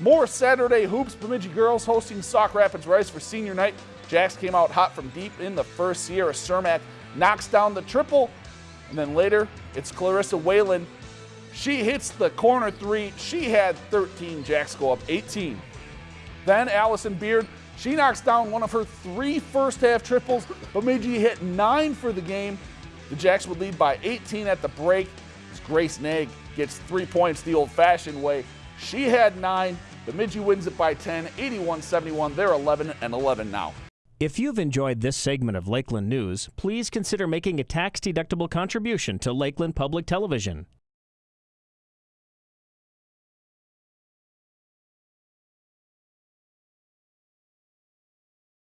More Saturday hoops. Bemidji girls hosting Sauk Rapids Rice for senior night. Jacks came out hot from deep in the first. Sierra Cermak knocks down the triple. And then later, it's Clarissa Whalen. She hits the corner three. She had 13. Jacks go up 18. Then Allison Beard, she knocks down one of her three first half triples. Bemidji hit nine for the game. The Jacks would lead by 18 at the break. As Grace Nag gets three points the old fashioned way. She had nine. Bemidji wins it by 10, 81 71. They're 11 and 11 now. If you've enjoyed this segment of Lakeland News, please consider making a tax deductible contribution to Lakeland Public Television.